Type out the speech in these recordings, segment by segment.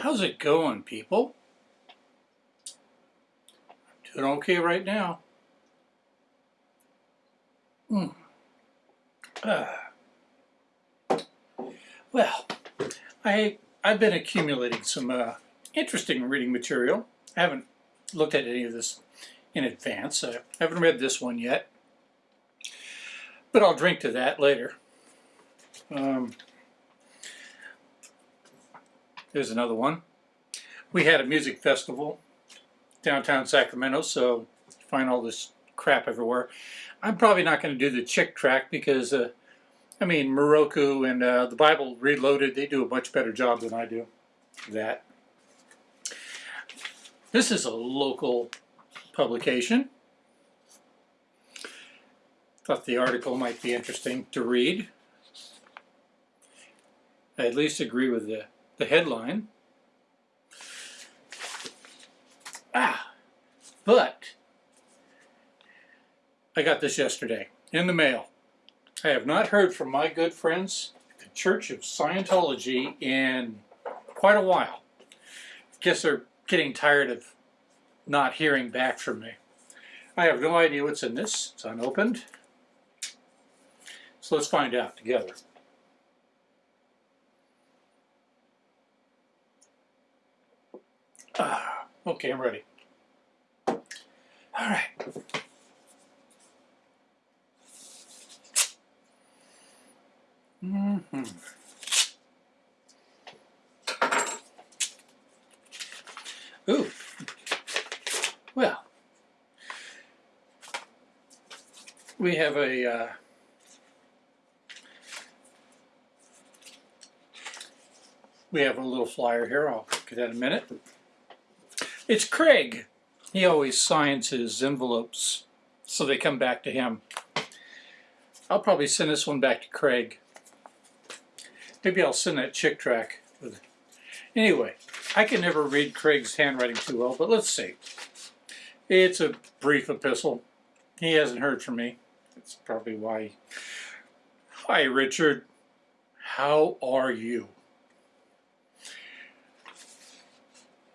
How's it going, people? I'm doing okay right now. Hmm. Ah. Well, I, I've been accumulating some uh, interesting reading material. I haven't looked at any of this in advance. I haven't read this one yet, but I'll drink to that later. Um, there's another one. We had a music festival downtown Sacramento, so find all this crap everywhere. I'm probably not going to do the Chick tract because, uh, I mean, Moroku and uh, the Bible Reloaded, they do a much better job than I do. That. This is a local publication. Thought the article might be interesting to read. I at least agree with the, the headline. Ah, but I got this yesterday in the mail. I have not heard from my good friends, the Church of Scientology, in quite a while. I guess they're getting tired of not hearing back from me. I have no idea what's in this. It's unopened. So let's find out together. Ah, okay, I'm ready. All right. Mm -hmm. Ooh. Well, we have a uh, we have a little flyer here. I'll get that in a minute. It's Craig. He always signs his envelopes so they come back to him. I'll probably send this one back to Craig. Maybe I'll send that Chick tract. With Anyway, I can never read Craig's handwriting too well, but let's see. It's a brief epistle. He hasn't heard from me. That's probably why. Hi, Richard. How are you?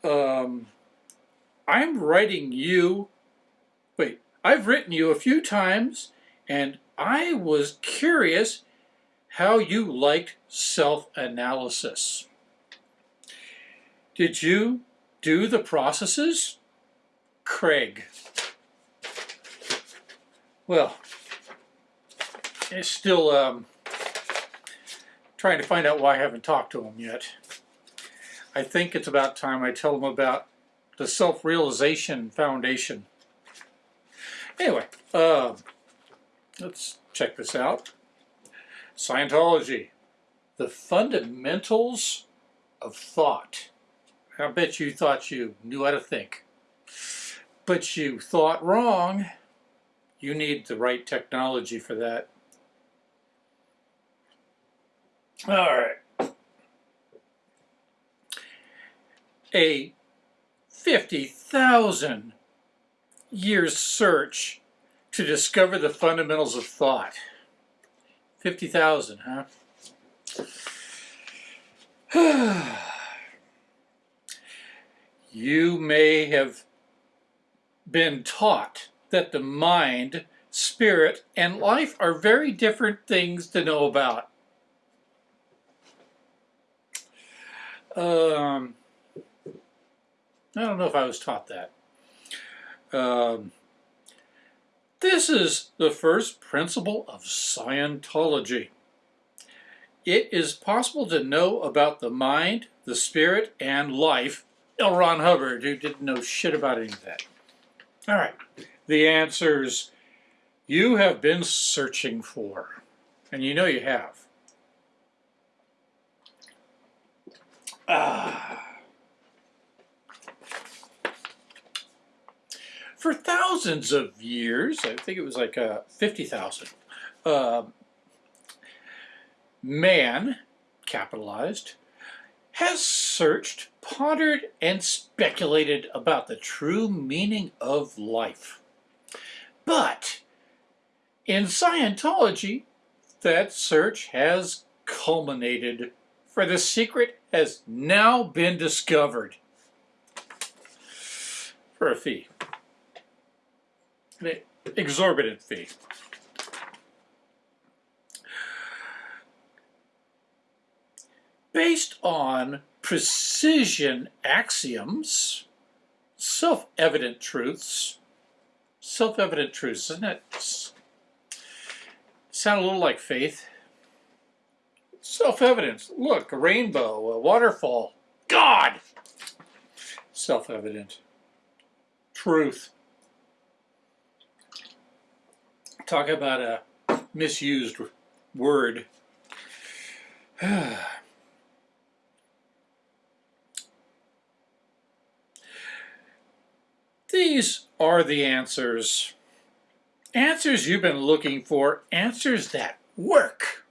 Um, I'm writing you. Wait, I've written you a few times, and I was curious how you liked self-analysis. Did you do the processes? Craig. Well, it's still um, trying to find out why I haven't talked to him yet. I think it's about time I tell him about the Self-Realization Foundation. Anyway, uh, let's check this out. Scientology, the fundamentals of thought. I bet you thought you knew how to think. But you thought wrong. You need the right technology for that. All right. A 50,000 years search to discover the fundamentals of thought. 50,000, huh? you may have been taught that the mind, spirit, and life are very different things to know about. Um, I don't know if I was taught that. Um, this is the first principle of Scientology. It is possible to know about the mind, the spirit, and life. L. Ron Hubbard, who didn't know shit about any of that. All right, the answers you have been searching for, and you know you have. Ah. For thousands of years, I think it was like uh, 50,000, uh, man, capitalized, has searched, pondered, and speculated about the true meaning of life. But in Scientology, that search has culminated for the secret has now been discovered for a fee. An exorbitant fee. Based on precision axioms, self-evident truths, self-evident truths, doesn't it sound a little like faith? Self-evident. Look, a rainbow, a waterfall. God! Self-evident. Truth. Talk about a misused word. These are the answers. Answers you've been looking for, answers that work.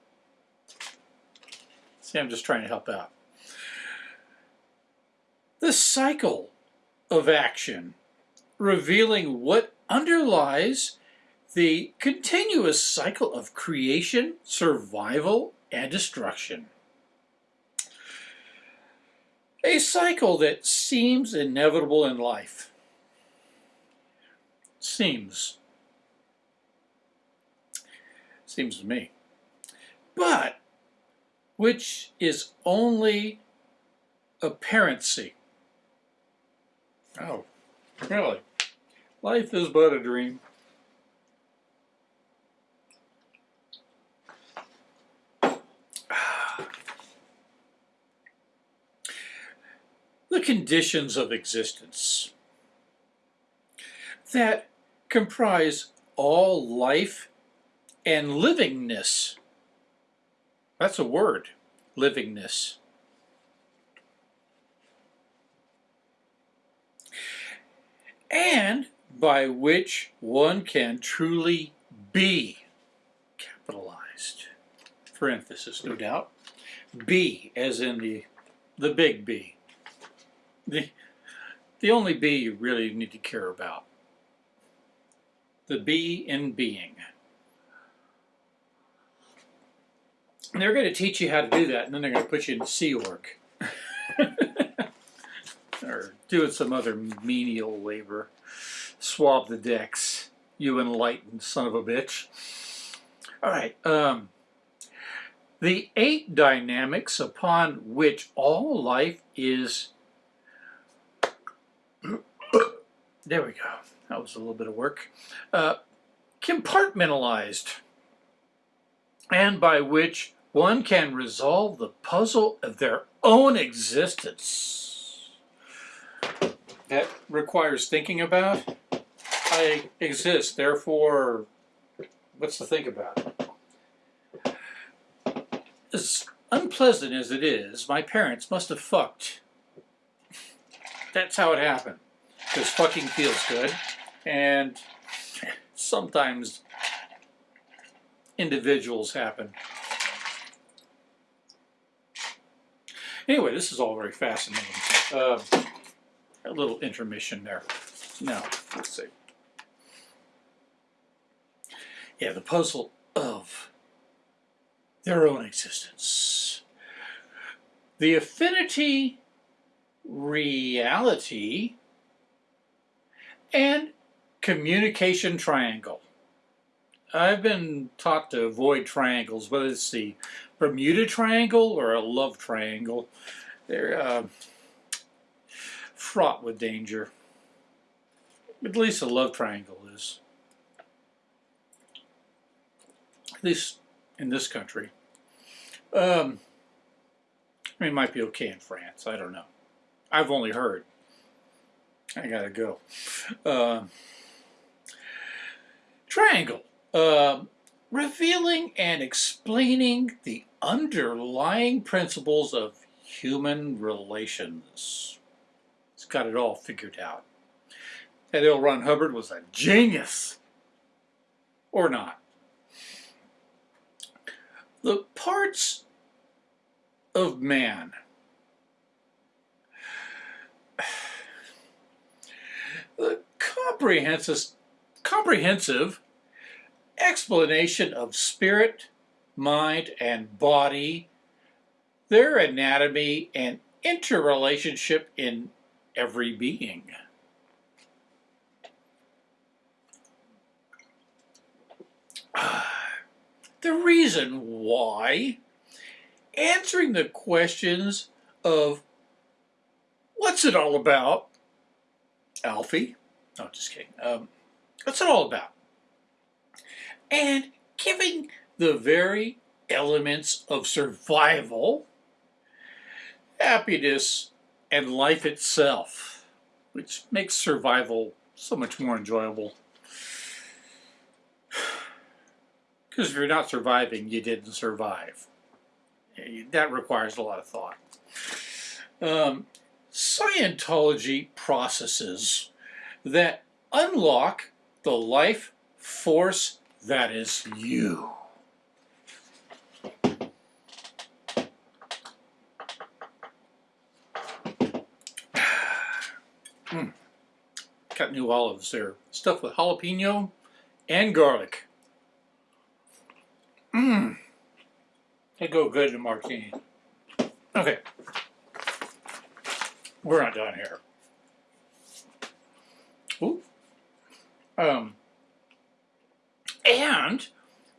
See, I'm just trying to help out. The cycle of action, revealing what underlies the continuous cycle of creation, survival, and destruction. A cycle that seems inevitable in life. Seems. Seems to me. But which is only apparency. Oh, really? Life is but a dream. The conditions of existence that comprise all life and livingness that's a word, livingness. And by which one can truly be capitalized. For emphasis, no doubt. Be, as in the, the big B. The, the only B you really need to care about. The B in being. And they're going to teach you how to do that, and then they're going to put you in Sea Org. or doing some other menial labor. Swab the decks, you enlightened son of a bitch. All right. Um, the eight dynamics upon which all life is... there we go. That was a little bit of work. Uh, compartmentalized and by which one can resolve the puzzle of their own existence. That requires thinking about. I exist, therefore, what's to think about? As unpleasant as it is, my parents must have fucked. That's how it happened. Because fucking feels good, and sometimes individuals happen. Anyway, this is all very fascinating. Uh, a little intermission there. Now, let's see. Yeah, the puzzle of their own existence. The affinity, reality, and communication triangle. I've been taught to avoid triangles, whether it's the Bermuda Triangle or a love triangle. They're uh, fraught with danger. At least a love triangle is. At least in this country. Um, I mean, it might be okay in France. I don't know. I've only heard. I gotta go. Uh, triangle. Uh, revealing and explaining the underlying principles of human relations. He's got it all figured out. That L. Ron Hubbard was a genius. Or not. The parts of man comprehensive, comprehensive explanation of spirit, mind, and body their anatomy and interrelationship in every being. The reason why answering the questions of what's it all about, Alfie? No, just kidding. Um, what's it all about? And giving the very elements of survival, happiness, and life itself, which makes survival so much more enjoyable. Because if you're not surviving, you didn't survive. That requires a lot of thought. Um, Scientology processes that unlock the life force that is you. mm. Got new olives there. Stuffed with jalapeno and garlic. Mmm. They go good in martini. Okay. We're not done here. Ooh. Um, and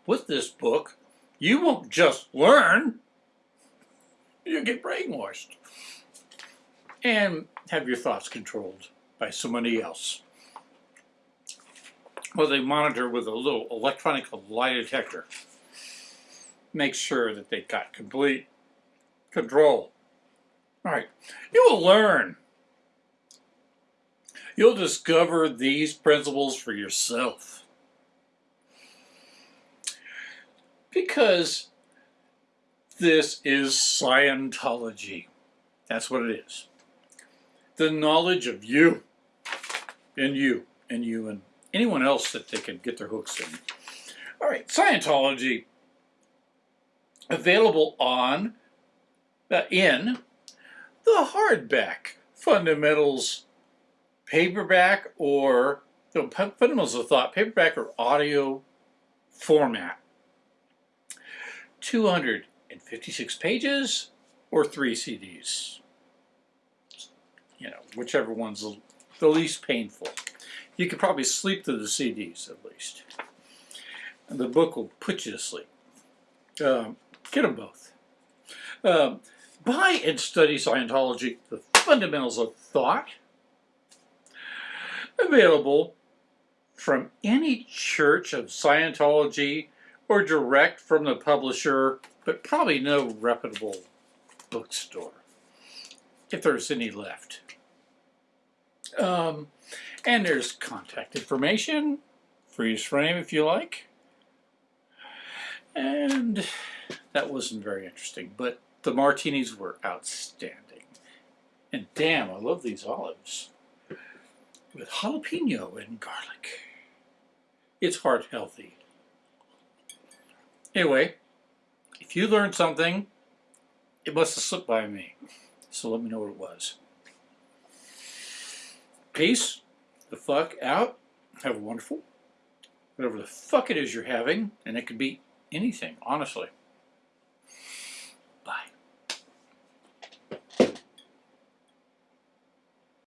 with this book, you won't just learn, you get brainwashed and have your thoughts controlled by somebody else. Well, they monitor with a little electronic lie detector. Make sure that they've got complete control. All right, you will learn. You'll discover these principles for yourself. Because this is Scientology. That's what it is. The knowledge of you and you and you and anyone else that they can get their hooks in. All right, Scientology available on uh, in the hardback fundamentals. Paperback or the fundamentals of thought paperback or audio format. 256 pages or three CDs you know whichever one's the least painful. You could probably sleep through the CDs at least. And the book will put you to sleep. Um, get them both. Um, buy and study Scientology, the fundamentals of thought, available from any church of Scientology or direct from the publisher, but probably no reputable bookstore, if there's any left. Um, and there's contact information, freeze frame if you like. And that wasn't very interesting, but the martinis were outstanding. And damn, I love these olives. With jalapeno and garlic. It's heart healthy. Anyway, if you learned something, it must have slipped by me. So let me know what it was. Peace the fuck out. Have a wonderful, whatever the fuck it is you're having, and it could be anything, honestly.